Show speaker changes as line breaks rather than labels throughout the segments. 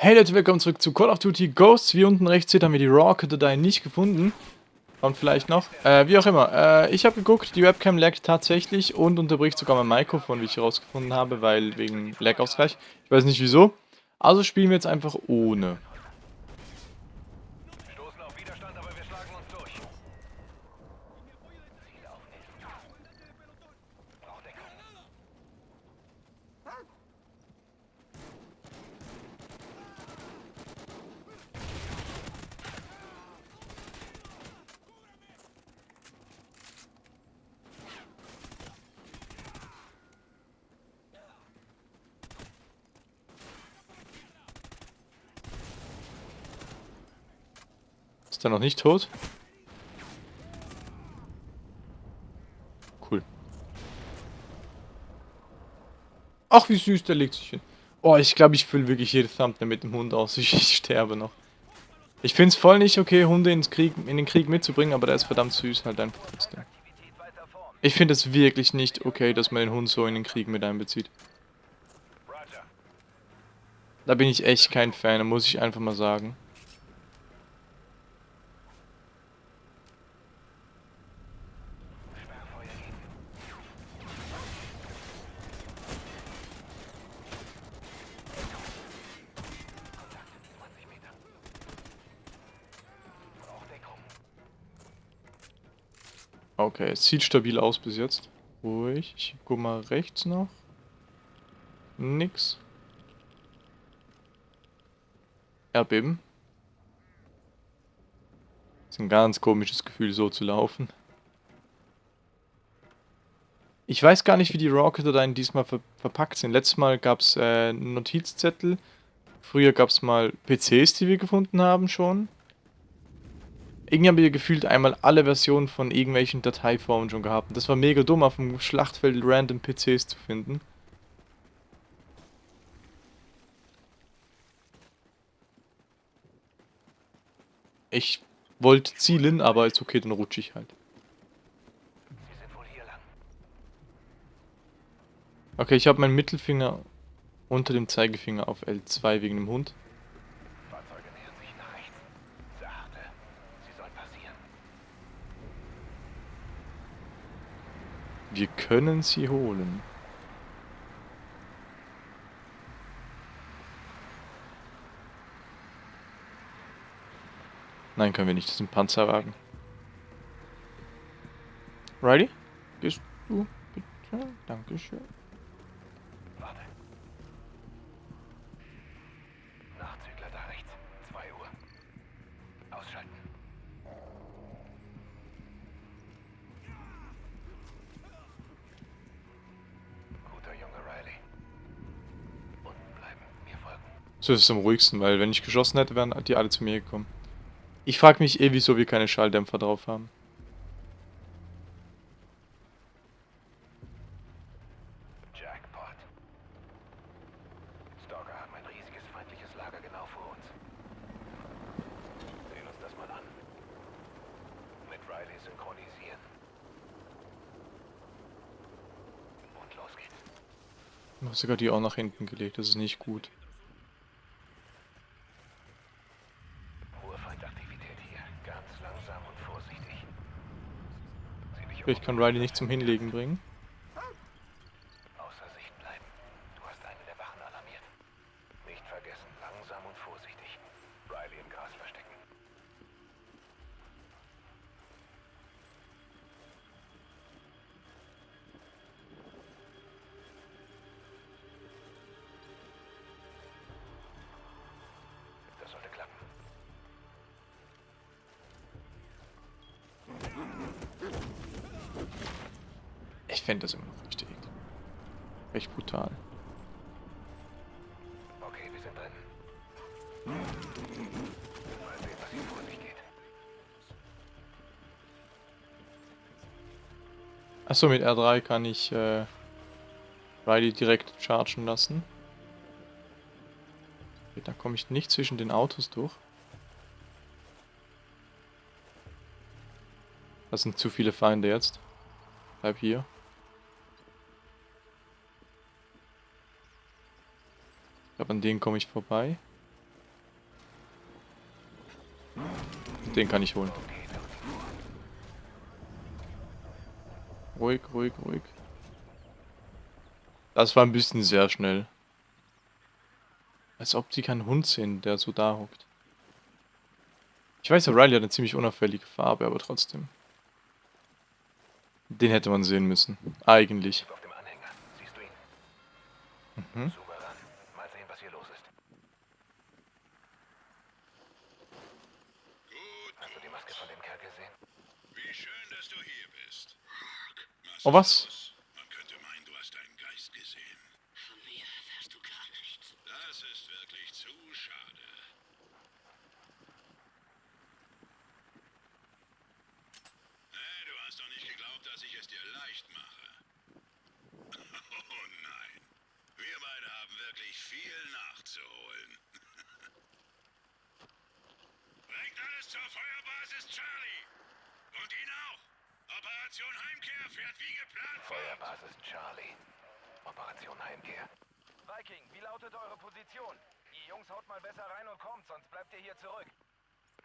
Hey Leute, willkommen zurück zu Call of Duty Ghosts. Wie unten rechts seht, haben wir die Raw-Datei nicht gefunden. Kommt vielleicht noch. Äh, wie auch immer. Äh, ich habe geguckt, die Webcam laggt tatsächlich und unterbricht sogar mein Mikrofon, wie ich herausgefunden habe, weil wegen Lag-Ausgleich. Ich weiß nicht wieso. Also spielen wir jetzt einfach ohne.
Stoßen auf Widerstand, aber wir schlagen uns durch. Ziele aufnehmen. Braucht Deckung.
Ist er noch nicht tot? Cool. Ach, wie süß, der legt sich hin. Oh, ich glaube, ich fülle wirklich jedes Thumbnail mit dem Hund aus. Ich, ich sterbe noch. Ich finde es voll nicht okay, Hunde ins Krieg, in den Krieg mitzubringen, aber der ist verdammt süß halt einfach trotzdem. Ich finde es wirklich nicht okay, dass man den Hund so in den Krieg mit einbezieht. Da bin ich echt kein Fan, muss ich einfach mal sagen. Okay, es sieht stabil aus bis jetzt. Ruhig. Ich guck mal rechts noch. Nix. Erdbeben. Ist ein ganz komisches Gefühl, so zu laufen. Ich weiß gar nicht, wie die Rocket-Dateien diesmal ver verpackt sind. Letztes Mal gab es äh, Notizzettel. Früher gab es mal PCs, die wir gefunden haben schon. Irgendwie haben wir gefühlt einmal alle Versionen von irgendwelchen Dateiformen schon gehabt. Das war mega dumm, auf dem Schlachtfeld random PCs zu finden. Ich wollte zielen, aber ist okay, dann rutsche ich halt. Okay, ich habe meinen Mittelfinger unter dem Zeigefinger auf L2 wegen dem Hund.
Fahrzeuge nähern sich nach rechts. Sachte. Sie sollen passieren.
Wir können sie holen. Nein, können wir nicht. Das ist ein Panzerwagen. Riley? Gehst du bitte? Dankeschön. So ist es am ruhigsten, weil wenn ich geschossen hätte, wären die alle zu mir gekommen. Ich frage mich eh, wieso wir keine Schalldämpfer drauf haben.
Jackpot. Stalker haben ein riesiges feindliches Lager genau vor uns. Sehen uns das mal an. Mit Riley synchronisieren. Und los geht's.
Ich habe sogar die auch nach hinten gelegt, das ist nicht gut.
Hohe Feindaktivität hier. Ganz langsam und vorsichtig. Sieh dich
Ich kann Riley nicht zum Hinlegen bringen. Fände das immer noch richtig. Echt brutal.
Okay, wir sind drin. Mal sehen, was hier vor sich geht.
Achso, mit R3 kann ich äh, Riley direkt chargen lassen. Okay, da komme ich nicht zwischen den Autos durch. Das sind zu viele Feinde jetzt. Bleib hier. glaube, an denen komme ich vorbei. Den kann ich holen. Ruhig, ruhig, ruhig. Das war ein bisschen sehr schnell. Als ob die keinen Hund sehen, der so da hockt. Ich weiß, der Riley hat eine ziemlich unauffällige Farbe, aber trotzdem. Den hätte man sehen müssen. Eigentlich. Mhm. Oh, was?
Man könnte meinen, du hast deinen Geist gesehen.
Von mir erfährst du gar nichts.
Das ist wirklich zu schade. Hey, du hast doch nicht geglaubt, dass ich es dir leicht mache. Oh nein. Wir beide haben wirklich viel nachzuholen. Bringt alles zur Feuerbasis Charlie. Und ihn auch. Operation Heimkehr fährt wie geplant fort.
Feuerbasis Charlie. Operation Heimkehr.
Viking, wie lautet eure Position? Die Jungs haut mal besser rein und kommt, sonst bleibt ihr hier zurück.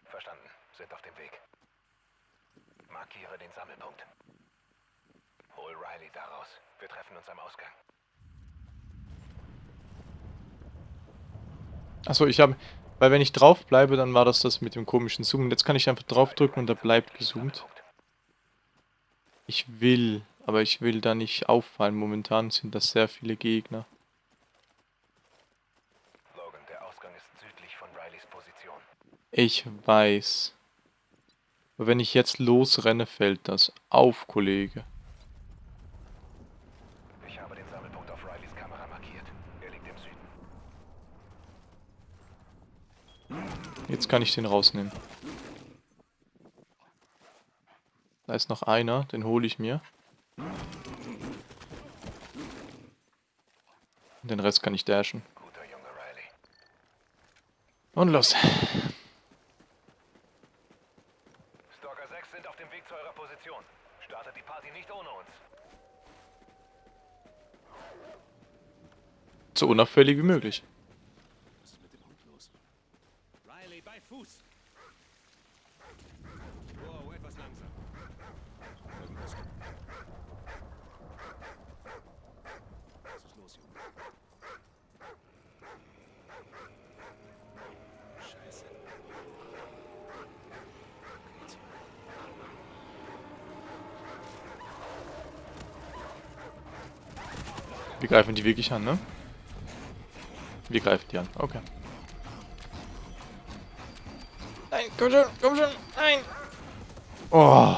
Verstanden. Sind auf dem Weg. Markiere den Sammelpunkt. Hol Riley daraus. Wir treffen uns am Ausgang.
Achso, ich habe... Weil wenn ich drauf bleibe, dann war das das mit dem komischen Zoomen. Jetzt kann ich einfach draufdrücken und da bleibt gezoomt. Ich will, aber ich will da nicht auffallen. Momentan sind das sehr viele Gegner.
Logan, der Ausgang ist südlich von Rileys Position.
Ich weiß. Aber wenn ich jetzt losrenne, fällt das. Auf, Kollege.
Ich habe den Sammelpunkt auf Rileys Kamera markiert. Er liegt im Süden.
Jetzt kann ich den rausnehmen. Da ist noch einer, den hole ich mir. Den Rest kann ich dashen. Und los.
Stalker 6 sind auf dem Weg zu eurer Position. Startet die Party nicht ohne uns.
So unauffällig wie möglich.
Was ist mit dem Hund los? Riley, bei Fuß! Wow, etwas langsam. Irgendwas stimmt. Was ist los, Junge? Scheiße. Okay, zurück.
Wir greifen die wirklich an, ne? Wir greifen die an, okay. Nein, komm schon, komm schon, nein! Oh.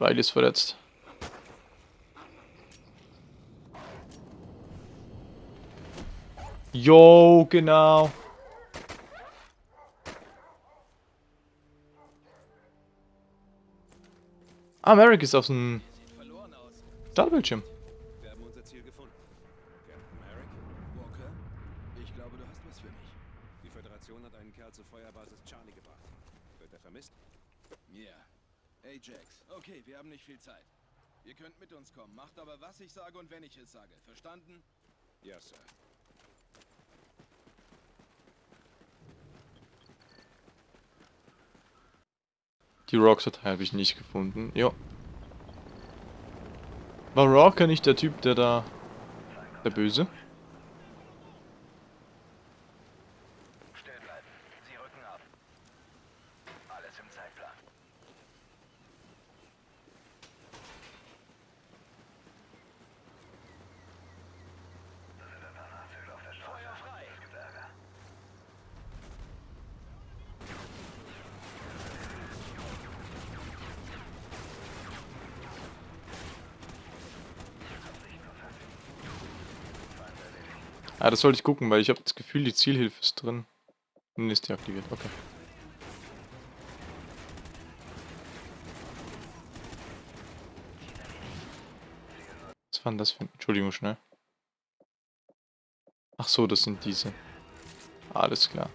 Riley ist verletzt. Jo, genau. Ah, Merrick ist auf dem. Startbildschirm.
Wir haben unser Ziel gefunden. Captain Merrick,
Walker, ich glaube, du hast was für mich.
die Föderation hat einen Kerl zur Feuerbasis Charlie gebracht. Wird er vermisst?
Ja. Ajax, okay, wir haben nicht viel Zeit. Ihr könnt mit uns kommen, macht aber, was ich sage und wenn ich es sage. Verstanden?
Ja, Sir.
Die Rock-Datei habe ich nicht gefunden. Jo. War Rocker nicht der Typ, der da... Der Böse? Ah, das sollte ich gucken, weil ich habe das Gefühl, die Zielhilfe ist drin. Nun ist die aktiviert, okay. Was war denn das für ein... Entschuldigung, schnell. Ach so, das sind diese. Alles klar.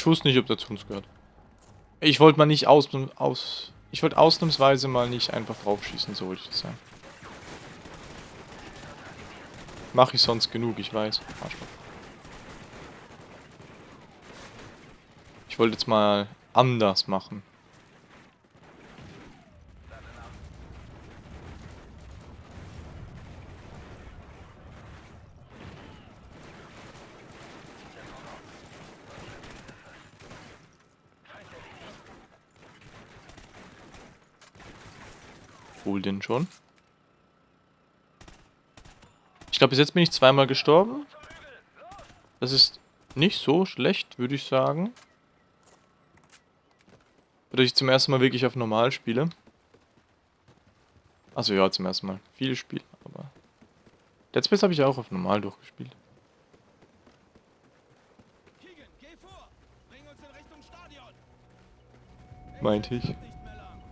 Ich wusste nicht, ob der zu uns gehört. Ich wollte mal nicht aus... aus ich wollte ausnahmsweise mal nicht einfach draufschießen, so wollte ich das sagen. Mache ich sonst genug, ich weiß. Arschloch. Ich wollte jetzt mal anders machen. Denn schon. Ich glaube, bis jetzt bin ich zweimal gestorben. Das ist nicht so schlecht, würde ich sagen. Oder ich zum ersten Mal wirklich auf normal spiele. Also ja, zum ersten Mal. Viele Spiele, aber... Let's Space habe ich auch auf normal durchgespielt.
Keegan, geh vor! Bring uns in Richtung Stadion!
Meinte ich.
Nicht mehr lang.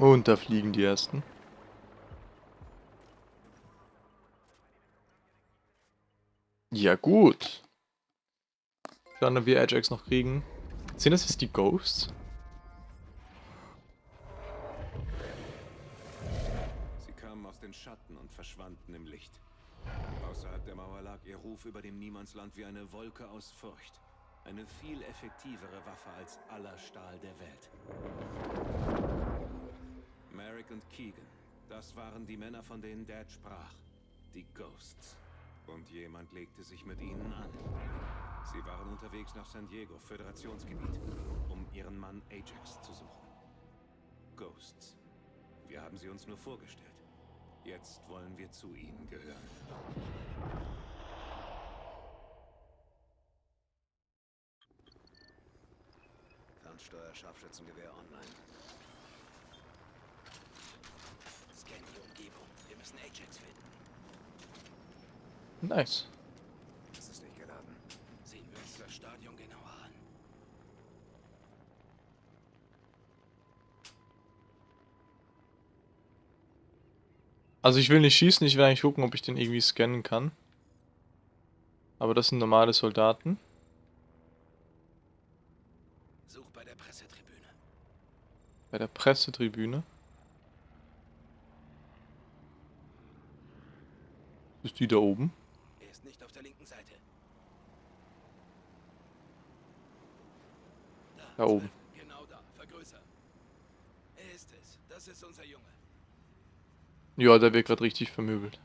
Und da fliegen die ersten. Ja gut. Ob wir Ajax noch kriegen. Sind das jetzt die Ghosts?
Sie kamen aus den Schatten und verschwanden im Licht. Außerhalb der Mauer lag ihr Ruf über dem Niemandsland wie eine Wolke aus Furcht. Eine viel effektivere Waffe als aller Stahl der Welt. Merrick und Keegan, das waren die Männer, von denen Dad sprach. Die Ghosts. Und jemand legte sich mit ihnen an. Sie waren unterwegs nach San Diego, Föderationsgebiet, um ihren Mann Ajax zu suchen. Ghosts. Wir haben sie uns nur vorgestellt. Jetzt wollen wir zu ihnen gehören.
Fernsteuer Scharfschützengewehr online. Scan die Umgebung. Wir müssen Ajax finden.
Nice.
Das ist nicht geladen. Sehen wir uns das Stadion genauer an.
Also ich will nicht schießen, ich will eigentlich gucken, ob ich den irgendwie scannen kann. Aber das sind normale Soldaten.
Such bei der Pressetribüne.
Bei der Pressetribüne. Ist die da oben?
Er ist nicht auf der linken Seite.
Da oben.
Genau da. Vergrößern. Er ist es. Das ist unser Junge.
Ja, der wird gerade richtig vermöbelt.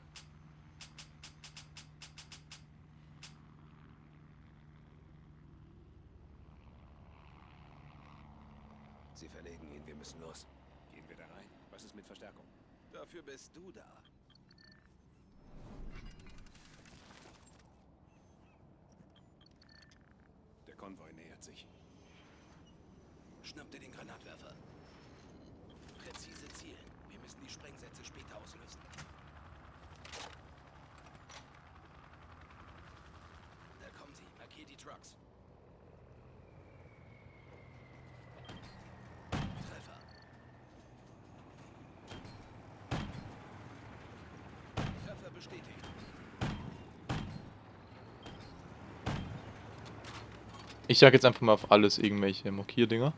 Sie verlegen ihn. Wir müssen los.
Gehen wir da rein? Was ist mit Verstärkung?
Dafür bist du da.
Der Konvoi nähert sich.
Schnapp dir den Granatwerfer. Präzise zielen. Wir müssen die Sprengsätze später auslösen. Da kommen sie. Markier die Trucks. Treffer.
Treffer bestätigt.
Ich sag jetzt einfach mal auf alles irgendwelche Markierdinger.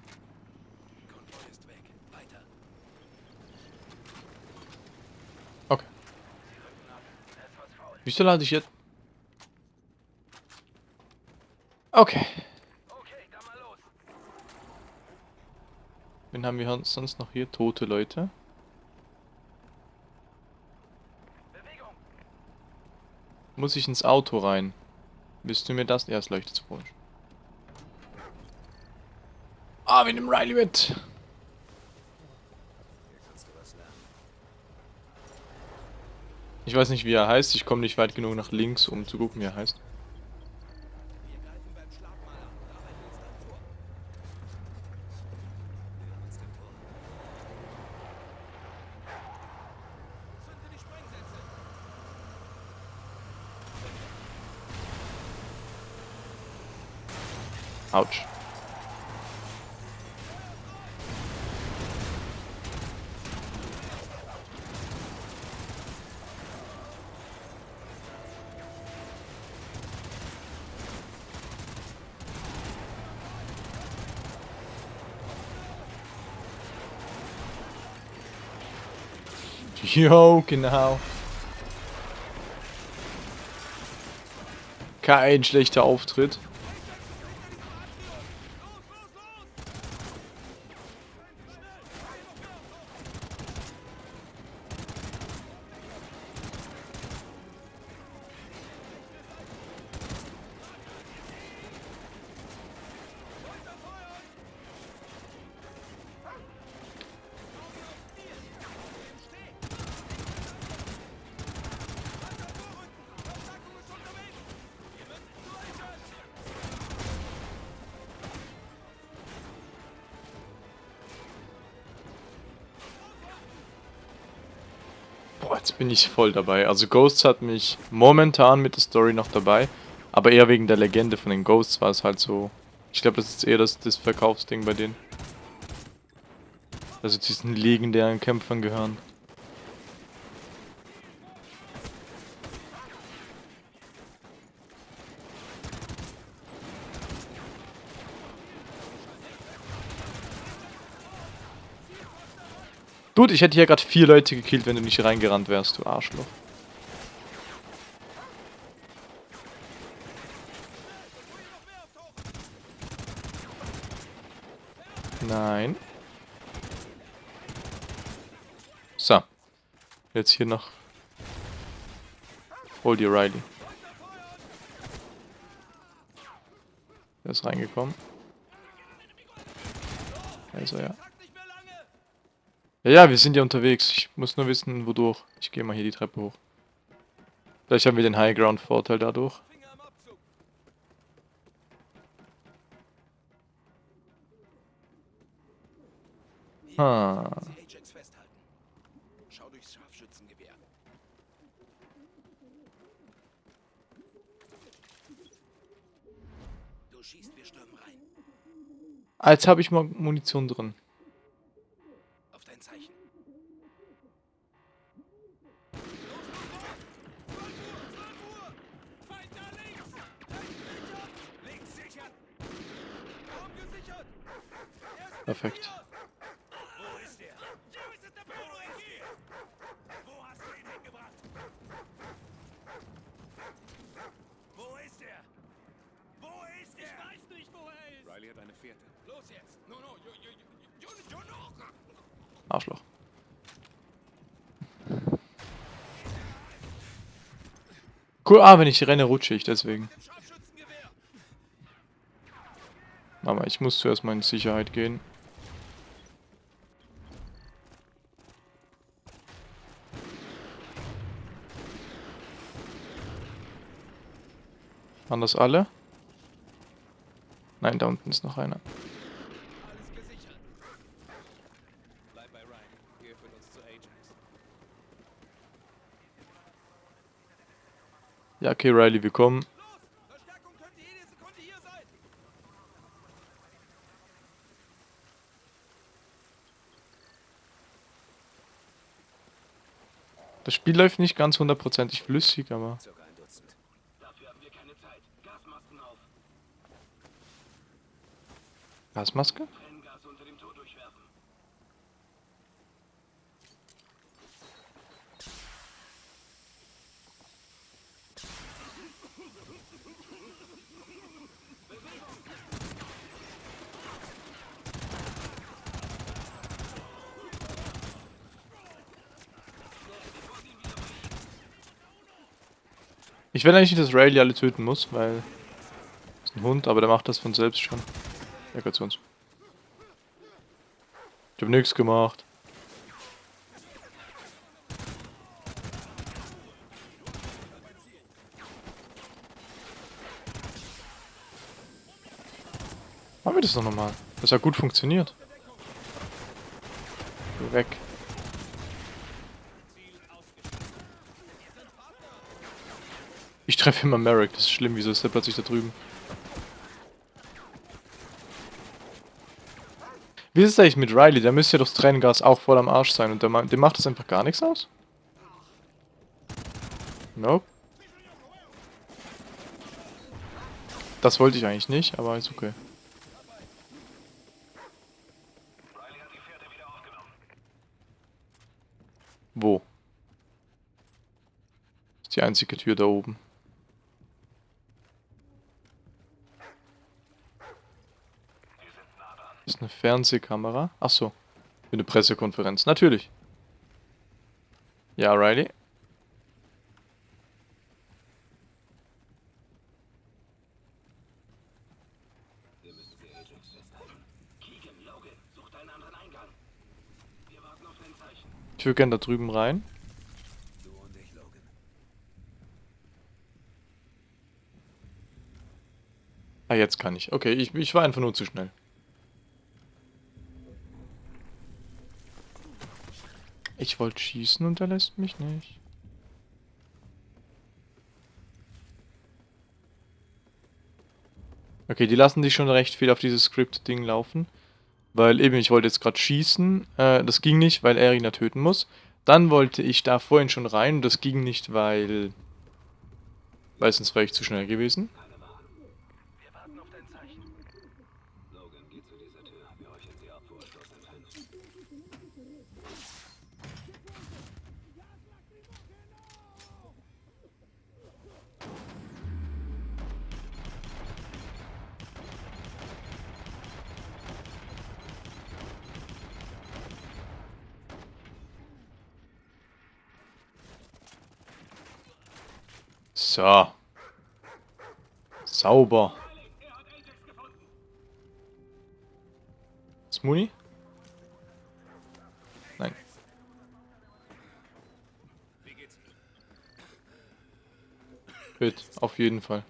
Okay. Wieso lade ich jetzt? Okay. Wen haben wir sonst noch hier? Tote Leute. Muss ich ins Auto rein? Willst du mir das? Ja, es leuchtet so komisch. Ah, wir nehmen Riley mit. Ich weiß nicht, wie er heißt. Ich komme nicht weit genug nach links, um zu gucken, wie er heißt.
Wir greifen beim Schlagmal an und arbeiten uns dann vor.
Nähern uns dem Tor.
Zünde die Sprengsätze.
Autsch. Jo, genau. Kein schlechter Auftritt. Voll dabei. Also Ghosts hat mich momentan mit der Story noch dabei. Aber eher wegen der Legende von den Ghosts war es halt so. Ich glaube, das ist eher das, das Verkaufsding bei denen. Also diesen legendären Kämpfern gehören. Dude, ich hätte hier gerade vier Leute gekillt, wenn du nicht reingerannt wärst, du Arschloch. Nein. So. Jetzt hier noch. Hol dir Riley. Der ist reingekommen. Er ja. Ja, ja, wir sind ja unterwegs. Ich muss nur wissen, wodurch. Ich gehe mal hier die Treppe hoch. Vielleicht haben wir den High Ground Vorteil dadurch. Ah.
Sie Ajax festhalten. Schau durchs Scharfschützengewehr. Du schießt, wir stürmen rein.
Als habe ich mal Munition drin.
Auf dein Zeichen.
Perfekt.
Riley hat eine Fährte.
Los jetzt! No, no, yo, yo, yo, yo, yo, no!
Arschloch. Cool, ah, wenn ich renne, rutsche ich deswegen. Aber ich muss zuerst mal in Sicherheit gehen. Waren das alle? Nein, da unten ist noch einer. Ja, okay, Riley, wir kommen.
Los! Verstärkung könnte jede Sekunde hier sein!
Das Spiel läuft nicht ganz hundertprozentig flüssig, aber...
Circa ein Dutzend.
Dafür haben wir keine Zeit. Gasmasken auf.
Gasmaske? Ich will eigentlich nicht, dass Riley alle töten muss, weil... ist ein Hund, aber der macht das von selbst schon. Er gehört zu uns. Ich hab nichts gemacht. Machen wir das doch nochmal. Das hat gut funktioniert. Weg. Ich treffe immer Merrick, das ist schlimm, wieso ist der plötzlich da drüben? Wie ist es eigentlich mit Riley? Der müsste ja durchs Tränengas auch voll am Arsch sein und der, dem macht das einfach gar nichts aus? Nope. Das wollte ich eigentlich nicht, aber ist okay.
Wo? Ist die
einzige Tür da oben. Das eine Fernsehkamera. Ach so. Für eine Pressekonferenz. Natürlich. Ja, Riley. Ich würde gerne da drüben rein. Ah, jetzt kann ich. Okay, ich, ich war einfach nur zu schnell. Ich wollte schießen und er lässt mich nicht. Okay, die lassen sich schon recht viel auf dieses Script-Ding laufen. Weil eben, ich wollte jetzt gerade schießen. Äh, das ging nicht, weil er ja töten muss. Dann wollte ich da vorhin schon rein und das ging nicht, weil... Weil sonst wäre ich zu schnell gewesen. So. Sauber. Smoothie? Nein.
Wie geht's?
Hüt, auf jeden Fall.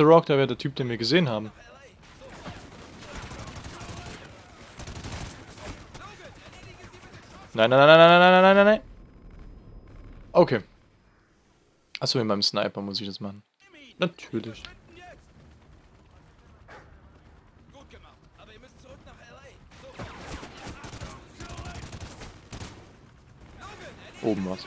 Dachte, Rock, da wäre der Typ, den wir gesehen haben.
Scharf-
Nein, nein, nein, nein, nein, nein, nein, nein, nein. Okay. Achso, mit meinem Sniper muss ich das machen. Natürlich. Oben was.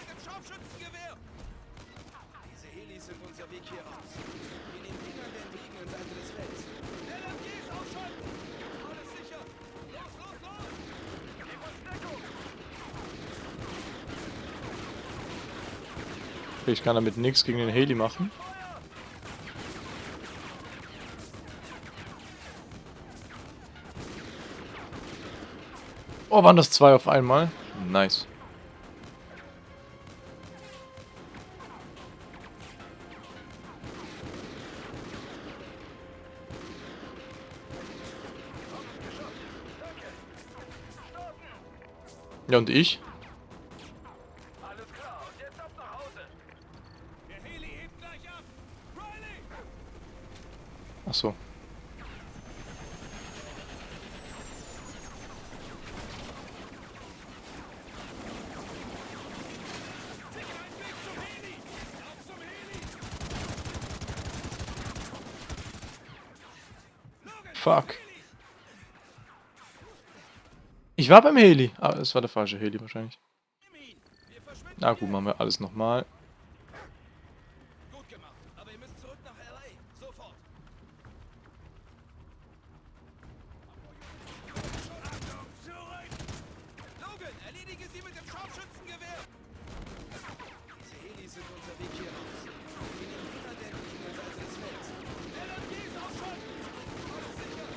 Okay, ich kann damit nichts gegen den Heli machen. Oh, waren das zwei auf einmal? Nice. Ja, und ich?
Alles klar, der Topf nach Hause.
Der Heli hebt gleich ab. Rolling.
Ach so. Fuck. Ich war beim Heli. Ah, es war der falsche Heli wahrscheinlich. Na gut, machen wir alles nochmal.
Gut gemacht, aber ihr müsst zurück nach LA. Sofort! Achtung, zurück! Logan, erledige sie mit dem Scharfschützengewehr! Diese Helis sind unser Weg hier raus. Wir nehmen ihn an der entlegenen Seite des Felds. LMGs ausschalten! Alles sicher!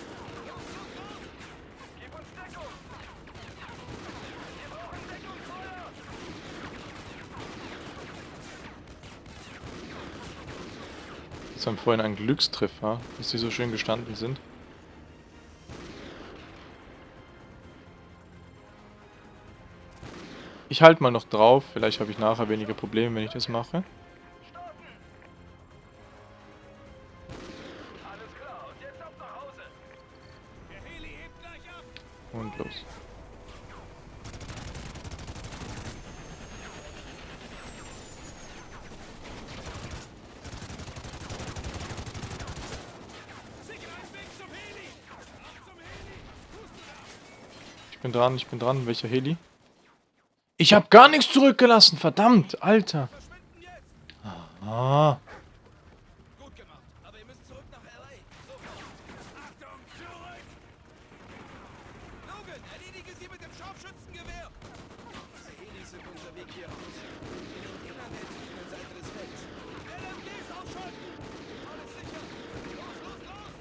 Los, los, los!
Gib uns Deckung. Wir brauchen Deckungsfeuer.
Haben vorhin ein Glückstreffer, dass die so schön gestanden sind. Ich halte mal noch drauf, vielleicht habe ich nachher weniger Probleme, wenn ich das mache. Dran, ich bin dran. Welcher Heli? Ich habe gar nichts zurückgelassen, verdammt, Alter. Ah.
Gut gemacht. Aber ihr müsst zurück nach L.A. Sofort. Achtung, zurück! Logan, erledige sie mit dem Scharfschützengewehr! Diese Helis sind unser Weg hier raus. In den Innern der tieferen Seite des Felds. LMGs ausschalten! Alles sicher! Los, los, los!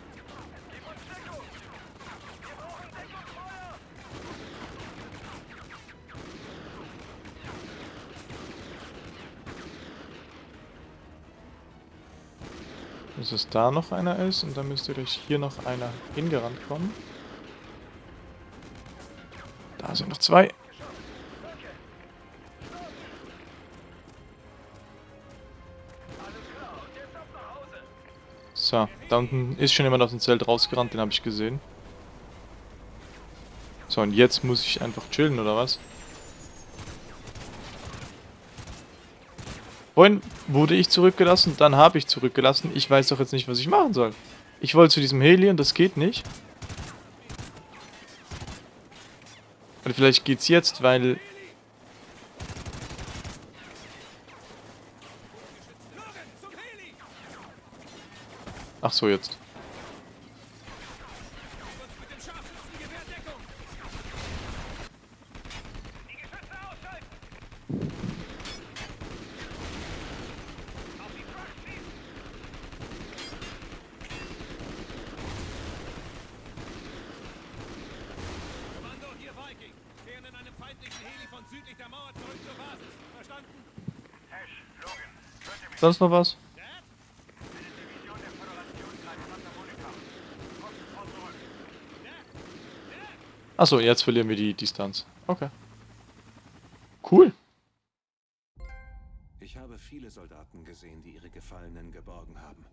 Gib uns Deckung! Wir brauchen Deckungsfeuer!
Dass es da noch einer ist und dann müsste gleich hier noch einer hingerannt kommen. Da sind noch zwei. So, da unten ist schon jemand aus dem Zelt rausgerannt, den habe ich gesehen. So, und jetzt muss ich einfach chillen, oder was? Vorhin wurde ich zurückgelassen, dann habe ich zurückgelassen. Ich weiß doch jetzt nicht, was ich machen soll. Ich wollte zu diesem Heli und das geht nicht. Und vielleicht geht's jetzt, weil... Ach so, jetzt.
Mit dem Scharfschützengewehr Deckung! Die Geschütze ausschalten! Auf die Trucks schießen! Kommando, hier Viking. Kehren in einem feindlichen Heli von südlich der Mauer zurück zur Basis. Verstanden?
Ash, Logan, hört ihr mich?
Sonst noch was? Achso, jetzt verlieren wir die Distanz. Okay. Cool.
Ich habe viele Soldaten gesehen, die ihre Gefallenen geborgen haben.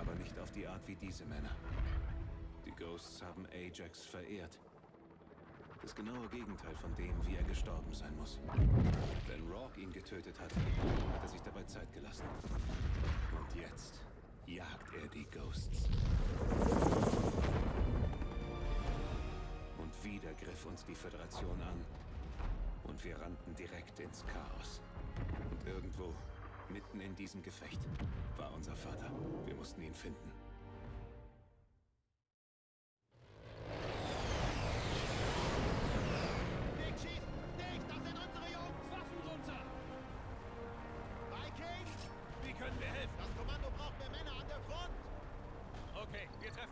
Aber nicht auf die Art wie diese Männer. Die Ghosts haben Ajax verehrt. Das genaue Gegenteil von dem, wie er gestorben sein muss. Wenn Rourke ihn getötet hat, hat er sich dabei Zeit gelassen. Und jetzt jagt er die Ghosts. Und wieder griff uns die Föderation an. Und wir rannten direkt ins Chaos. Und irgendwo, mitten in diesem Gefecht, war unser Vater. Wir mussten ihn finden.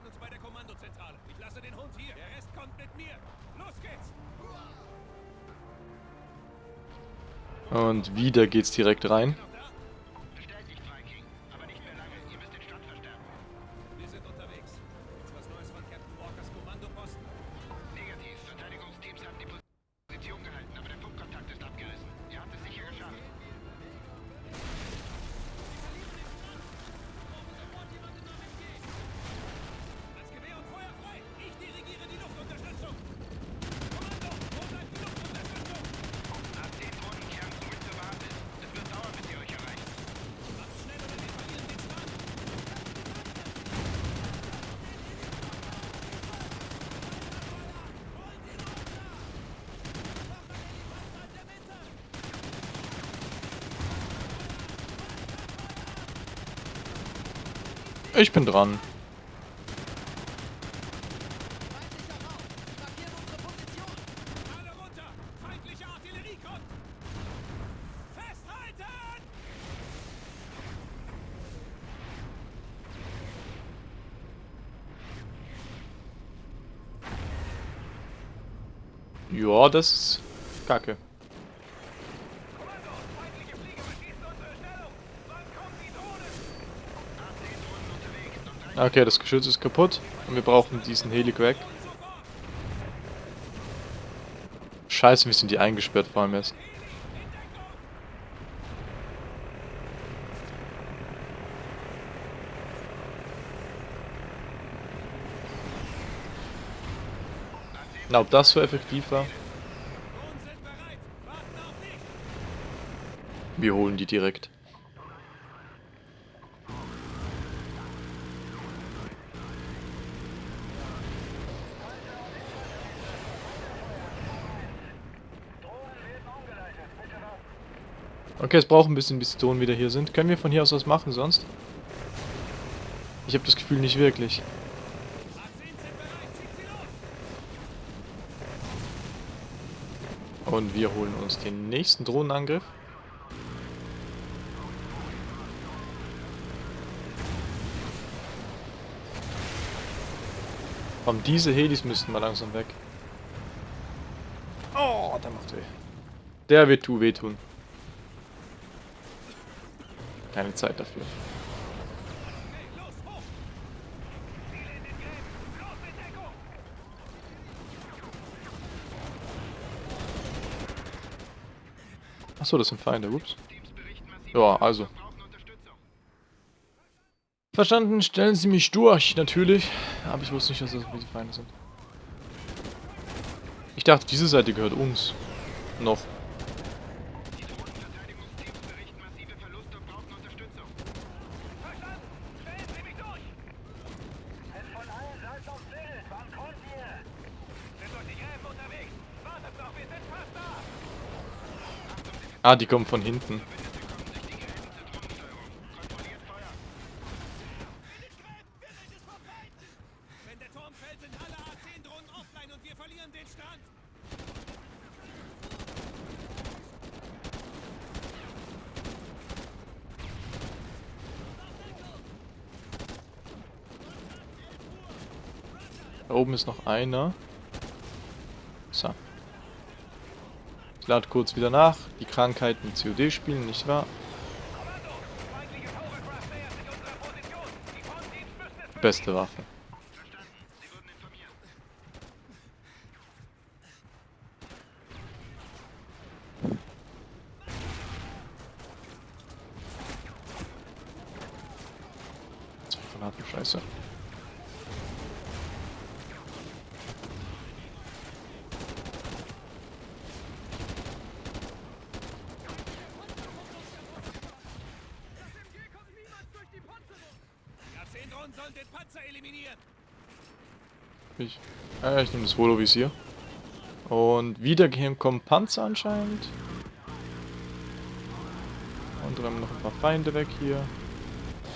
Uns bei der Kommandozentrale. Ich lasse den Hund hier. Der Rest kommt mit mir. Los geht's!
Und wieder geht's direkt rein.
Ich
bin dran. Ja, das ist kacke. Okay, das Geschütz ist kaputt und wir brauchen diesen Heli weg. Scheiße, wie sind die eingesperrt vor allem erst. Na, ob das so effektiv war? Wir holen die direkt. Okay, es braucht ein bisschen, bis die Drohnen wieder hier sind. Können wir von hier aus was machen sonst? Ich habe das Gefühl nicht wirklich.
A10 sind bereit. Schickt sie los.
Und wir holen uns den nächsten Drohnenangriff. Komm, diese Helis müssten mal langsam weg. Oh, der macht weh. Der wird tu wehtun. Keine Zeit dafür. Achso, das sind Feinde, ups. Ja, also. Verstanden, stellen Sie mich durch, natürlich. Aber ich wusste nicht, dass das die Feinde sind. Ich dachte, diese Seite gehört uns. Noch.
Verstanden. Stellen Sie mich durch. Ist von allen Seiten auf Bild. Wann kommt ihr? Sind durch die Gräben unterwegs. Wartet noch, wir sind fast da.
Ah, die kommen von hinten.
Wenn der Turm fällt, sind alle A10-Drohnen offline und wir verlieren den Stand.
Da oben ist noch einer. So. Ich lade kurz wieder nach. Die Krankheiten COD spielen, nicht wahr?
Kommando. Feindliche Hovercraft nähert sich unserer Position. Die Frontteams müssen es
Beste Waffe. Zwei Granaten, scheiße.
Die A10-Drohnen sollen den Panzer eliminieren.
Ich, Holovisier. Und wieder kommen Panzer anscheinend. Und räumen noch ein paar Feinde weg hier.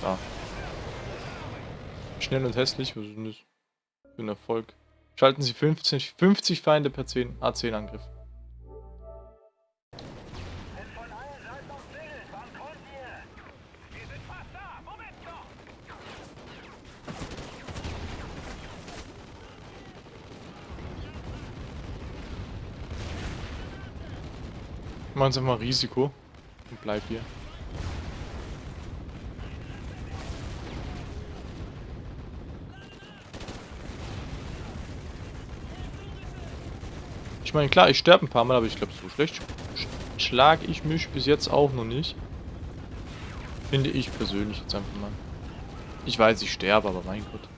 Da. Schnell und hässlich, was ist denn das? Für ein Erfolg. Schalten Sie 50, 50 Feinde per 10 A10-Angriff.
Ist von allen Seiten auf Bild. Wann kommt ihr? Wir sind fast da. Moment noch.
Machen Sie mal Risiko. Und bleib hier. Ich meine, klar, ich sterbe ein paar Mal, aber ich glaube, so schlecht sch schlage ich mich bis jetzt auch noch nicht. Finde ich persönlich jetzt einfach mal. Ich weiß, ich sterbe, aber mein Gott.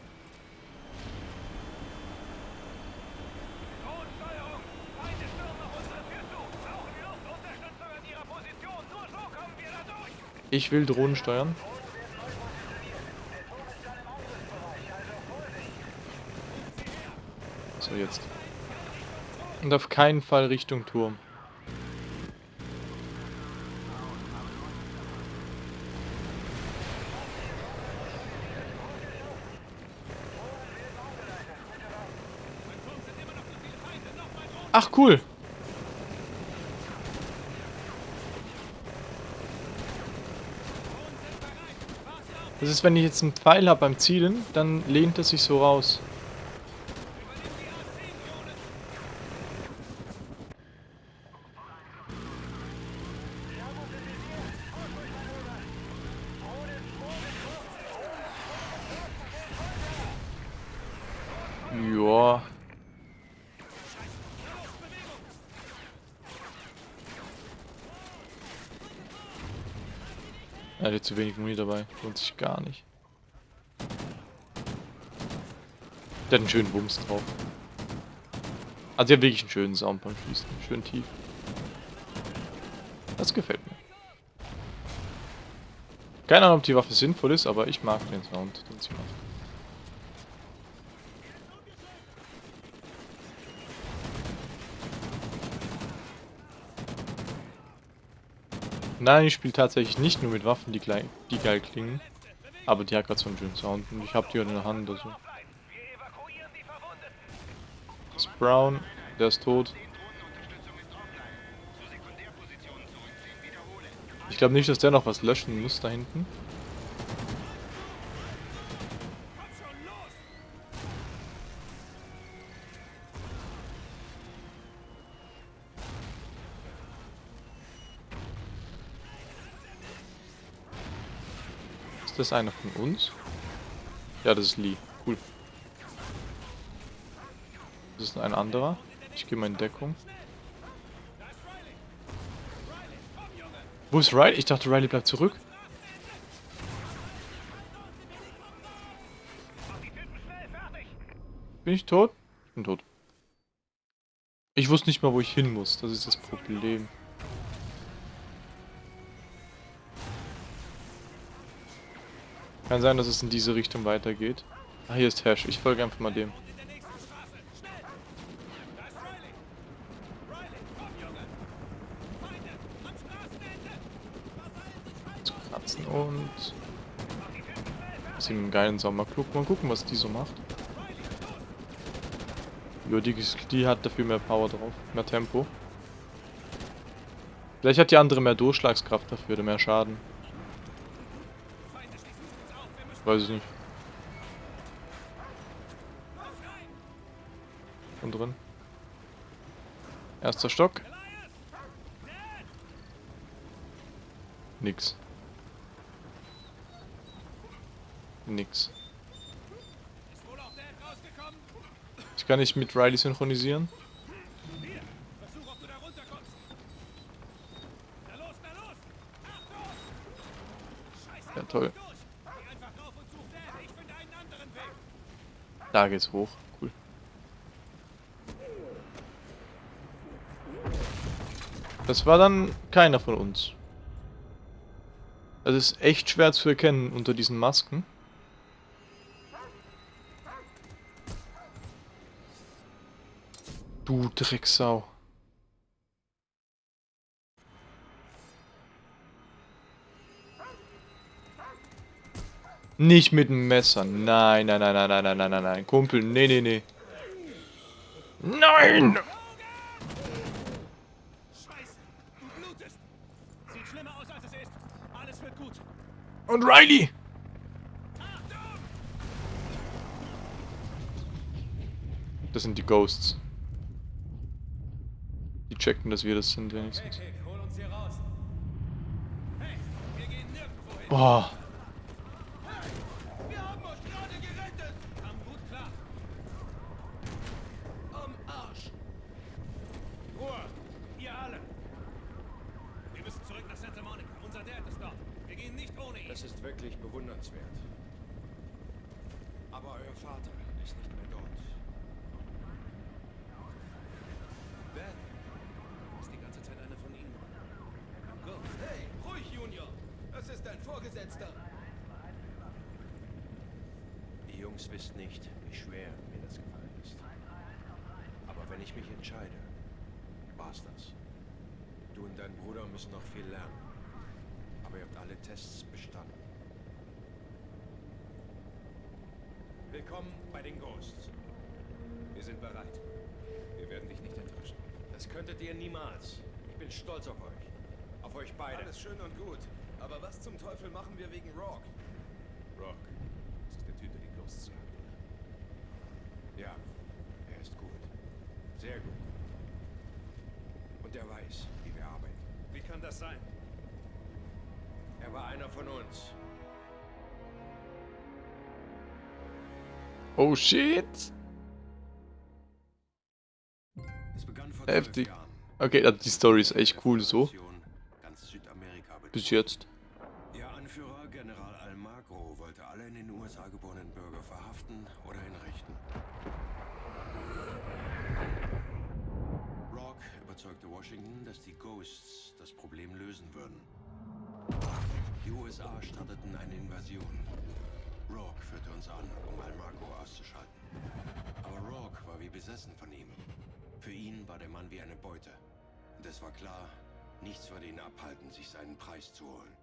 Drohnensteuerung. Feinde stürmen auf unsere Tür zu. Brauchen wir Luftunterstützung an ihrer Position. Nur so kommen wir da durch.
Ich will Drohnen steuern. So, jetzt. Und auf keinen Fall Richtung Turm.
Beim Turm sind immer noch zu viele Feinde. Nochmal Drohnen.
Ach, cool.
Drohnen sind bereit. Wartet auf
Das ist, wenn ich jetzt einen Pfeil habe beim Zielen, dann lehnt es sich so raus.
Übernimm die A10-Drohnen.
Ja. Er hat zu wenig Muni dabei. Lohnt sich gar nicht. Der hat einen schönen Bums drauf. Also ja, wirklich einen schönen Sound beim Schießen. Schön tief. Das gefällt mir. Keine Ahnung, ob die Waffe sinnvoll ist, aber ich mag den Sound, den sie macht. Nein, ich spiele tatsächlich nicht nur mit Waffen, die, gleich, die geil klingen. Aber die hat gerade so einen schönen Sound und ich habe die in der Hand. Also. Das Brown, der ist tot. Ich glaube nicht, dass der noch was löschen muss da hinten. Das einer von uns? Ja, das ist Lee. Cool. Das ist ein anderer. Ich gehe mal in Deckung. Wo ist Riley? Ich dachte, Riley bleibt zurück. Bin ich tot? Ich bin tot. Ich wusste nicht mal, wo ich hin muss. Das ist das Problem. Kann sein, dass es in diese Richtung weitergeht. Ah, hier ist Hash. Ich folge einfach mal dem. Zu kratzen und... Sie einen geilen Sommerklug. Mal gucken, was die so macht. Jo, die, die hat dafür mehr Power drauf. Mehr Tempo. Vielleicht hat die andere mehr Durchschlagskraft dafür oder mehr Schaden. Weiß ich nicht. Von drin. Erster Stock. Nix. Nix. Ich kann nicht mit Riley synchronisieren. Ja, toll. Da geht's hoch. Cool. Das war dann keiner von uns. Das ist echt schwer zu erkennen unter diesen Masken. Du Drecksau. Nicht mit dem Messer. Nein, nein, nein, nein, nein, nein, nein, nein, nein. Kumpel, nee, nee, nee. Nein!
Scheiße, du blutest. Sieht schlimmer aus, als es ist. Alles wird gut.
Und Riley! Das sind die Ghosts. Die checken, dass wir das sind, wenigstens.
Hey, hol uns hier raus. Hey, wir gehen nirgendwo hin.
Boah.
Wir haben euch gerade gerettet. Kam gut klar. Am Arsch. Ruhe, ihr alle. Wir müssen zurück nach Santa Monica. Unser Dad ist dort. Wir gehen nicht ohne ihn.
Das ist wirklich bewundernswert. Euer Vater ist nicht mehr dort.
Dad, ist die ganze Zeit einer von ihnen. Ghost. Hey, ruhig, Junior. Das ist dein Vorgesetzter.
Die Jungs wissen nicht, wie schwer mir das gefallen ist. Aber wenn ich mich entscheide, war's das. Du und dein Bruder müssen noch viel lernen. Aber ihr habt alle Tests bestanden. Willkommen bei den Ghosts.
Wir sind bereit. Wir werden dich nicht enttäuschen.
Das könntet ihr niemals. Ich bin stolz auf euch. Auf euch beide.
Alles schön und gut. Aber was zum Teufel machen wir wegen Rock?
Rock.
Das ist der Typ, der die Ghosts hat, oder?
Ja, er ist gut. Sehr gut. Und er weiß, wie wir arbeiten.
Wie kann das sein?
Er war einer von uns.
Oh shit.
Es begann vor
Heftig. Okay, also die Story ist echt cool so. Bis jetzt.
Ihr Anführer, General Almagro, wollte alle in den USA geborenen Bürger verhaften oder hinrichten. dass die Ghosts das Problem lösen würden. Die USA starteten eine Invasion. Rourke führte uns an, um Almaco auszuschalten. Aber Rourke war wie besessen von ihm. Für ihn war der Mann wie eine Beute. Und es war klar, nichts würde ihn abhalten, sich seinen Preis zu holen.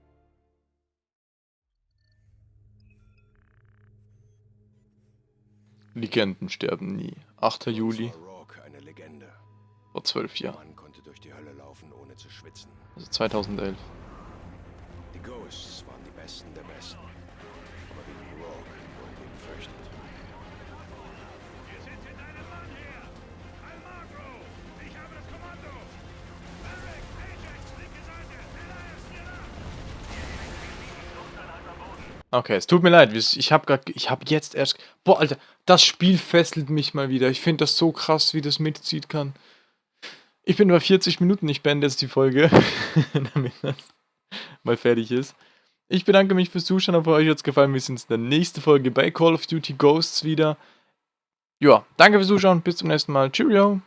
Legenden sterben nie. 8. Juli
Rourke eine Legende.
vor zwölf Jahren.
Mann konnte durch die Hölle laufen, ohne zu schwitzen.
Also 2011.
Die Ghosts waren die Besten der Besten.
Nach!
Okay, es tut mir leid. Ich habe gerade, ich habe jetzt erst. Boah, Alter, das Spiel fesselt mich mal wieder. Ich finde das so krass, wie das mitzieht kann. Ich bin bei 40 Minuten. Ich beende jetzt die Folge, damit das mal fertig ist. Ich bedanke mich fürs Zuschauen. Hoffe, euch hat es gefallen. Wir sehen uns in der nächsten Folge bei Call of Duty Ghosts wieder. Ja, danke fürs Zuschauen. Bis zum nächsten Mal. Cheerio.